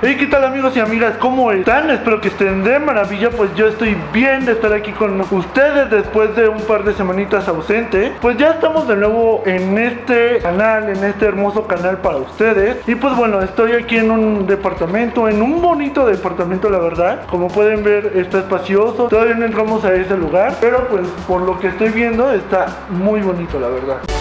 Hey, ¿qué tal amigos y amigas? ¿Cómo están? Espero que estén de maravilla, pues yo estoy bien de estar aquí con ustedes después de un par de semanitas ausente. Pues ya estamos de nuevo en este canal, en este hermoso canal para ustedes. Y pues bueno, estoy aquí en un departamento, en un bonito departamento la verdad. Como pueden ver está espacioso, todavía no entramos a ese lugar, pero pues por lo que estoy viendo está muy bonito la verdad.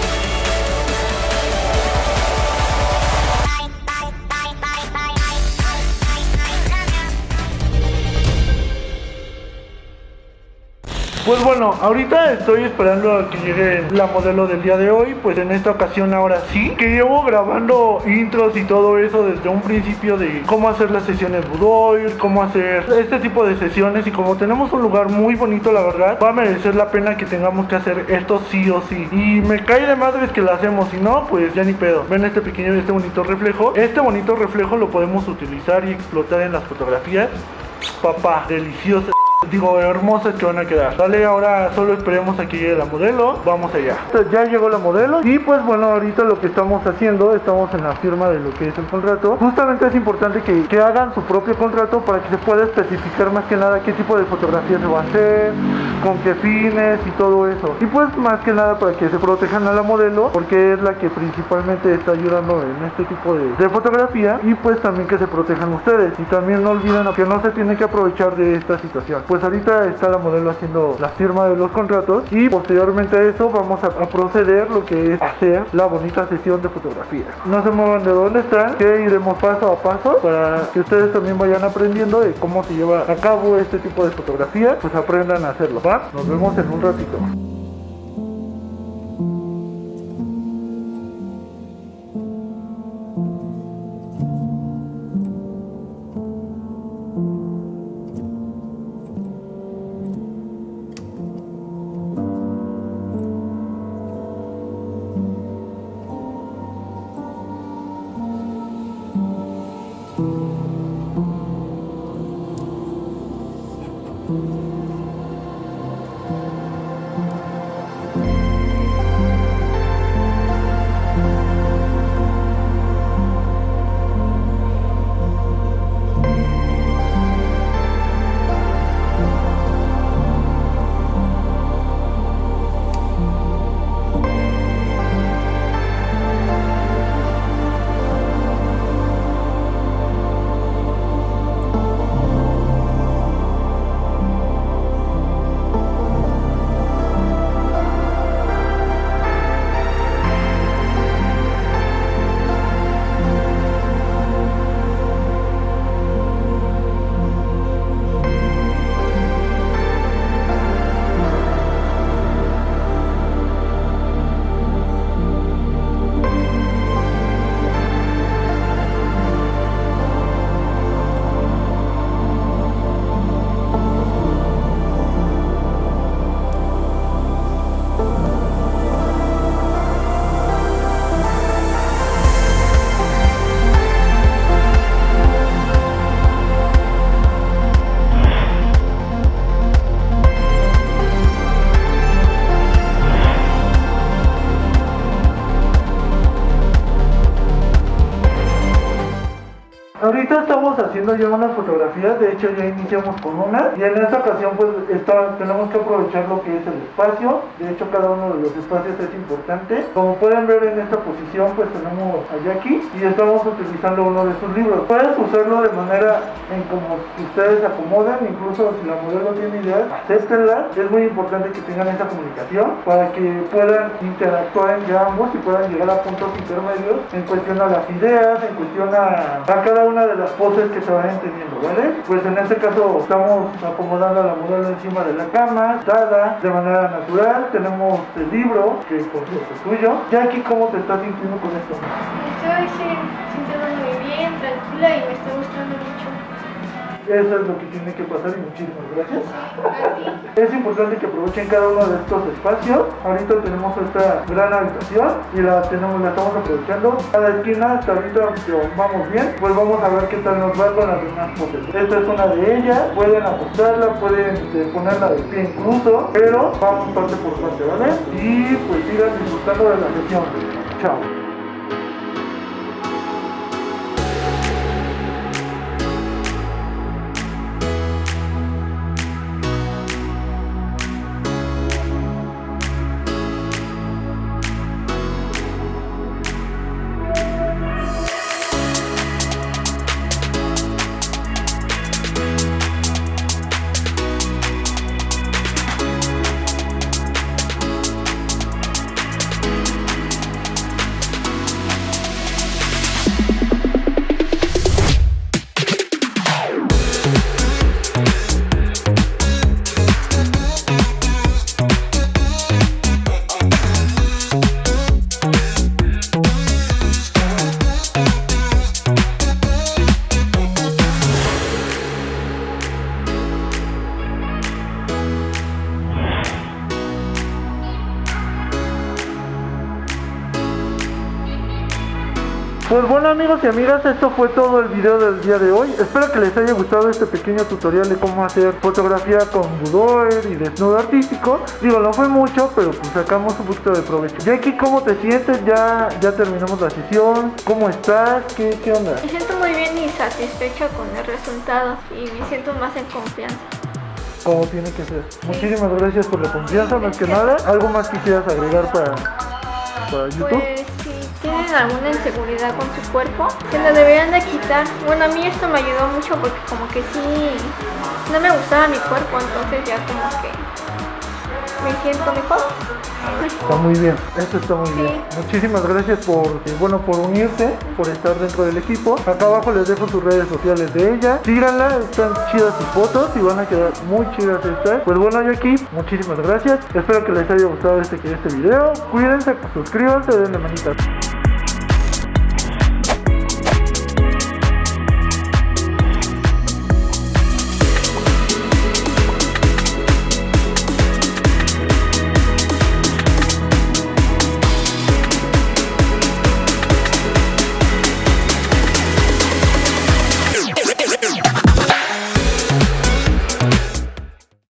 Pues bueno, ahorita estoy esperando a que llegue la modelo del día de hoy. Pues en esta ocasión ahora sí, que llevo grabando intros y todo eso desde un principio de cómo hacer las sesiones Budoir, cómo hacer este tipo de sesiones. Y como tenemos un lugar muy bonito, la verdad, va a merecer la pena que tengamos que hacer esto sí o sí. Y me cae de madres que lo hacemos, si no, pues ya ni pedo. Ven este pequeño, este bonito reflejo. Este bonito reflejo lo podemos utilizar y explotar en las fotografías. Papá, delicioso. Digo, hermosas que van a quedar. Dale, ahora solo esperemos a que llegue la modelo. Vamos allá. Ya llegó la modelo. Y pues bueno, ahorita lo que estamos haciendo, estamos en la firma de lo que es el contrato. Justamente es importante que, que hagan su propio contrato para que se pueda especificar más que nada qué tipo de fotografía se va a hacer, con qué fines y todo eso. Y pues más que nada para que se protejan a la modelo, porque es la que principalmente está ayudando en este tipo de, de fotografía. Y pues también que se protejan ustedes. Y también no olviden que no se tiene que aprovechar de esta situación pues ahorita está la modelo haciendo la firma de los contratos y posteriormente a eso vamos a, proceder lo que es hacer la bonita sesión de fotografía. No se muevan de dónde están, que iremos paso a paso para que ustedes también vayan aprendiendo de cómo se lleva a cabo este tipo de fotografía, pues aprendan a hacerlo, ¿va? Nos vemos en un ratito. Ahorita estamos haciendo ya unas fotografías, de hecho ya iniciamos con una y en esta ocasión pues está, tenemos que aprovechar lo que es el espacio, de hecho cada uno de los espacios es importante. Como pueden ver en esta posición pues tenemos a Jackie y estamos utilizando uno de sus libros. Puedes usarlo de manera en como ustedes se acomodan, incluso si la modelo tiene ideas, acéptenla. Es muy importante que tengan esa comunicación para que puedan interactuar entre ambos y puedan llegar a puntos intermedios en cuestión a las ideas, en cuestión a, a cada una de las poses que se vayan teniendo, ¿vale? Pues en este caso estamos acomodando a la modelo encima de la cama, dada de manera natural, tenemos el libro que cierto es tuyo. Jackie, ¿cómo te estás sintiendo con esto? Estoy muy bien, tranquila y me mucho. Eso es lo que tiene que pasar y muchísimas gracias. Es importante que aprovechen cada uno de estos espacios. Ahorita tenemos esta gran habitación y la tenemos, la estamos aprovechando. Cada esquina hasta ahorita vamos bien, pues vamos a ver qué tal nos va con las demás poses. Esta es una de ellas, pueden apostarla, pueden este, ponerla de pie incluso, pero vamos parte por parte, ¿vale? Y pues sigan disfrutando de la sesión. Chao. Pues bueno amigos y amigas, esto fue todo el video del día de hoy. Espero que les haya gustado este pequeño tutorial de cómo hacer fotografía con boudoir y desnudo artístico. Digo, no fue mucho, pero pues sacamos un poquito de provecho. Jackie, ¿cómo te sientes? Ya, ya terminamos la sesión. ¿Cómo estás? ¿Qué, qué onda? Me siento muy bien y satisfecha con el resultado y me siento más en confianza. Como tiene que ser. Muchísimas gracias por la confianza, más que nada. ¿Algo más quisieras agregar para, para YouTube? Pues tienen alguna inseguridad con su cuerpo, se lo deberían de quitar. Bueno, a mí esto me ayudó mucho porque como que sí, no me gustaba mi cuerpo, entonces ya como que me siento mejor. Está muy bien, eso está muy Sí. bien. Muchísimas gracias por, bueno, por unirse, por estar dentro del equipo. Acá abajo les dejo sus redes sociales de ella. Síganla, están chidas sus fotos y van a quedar muy chidas estas. Pues bueno, Jackie, muchísimas gracias. Espero que les haya gustado este, este video. Cuídense, suscríbanse, denle manita.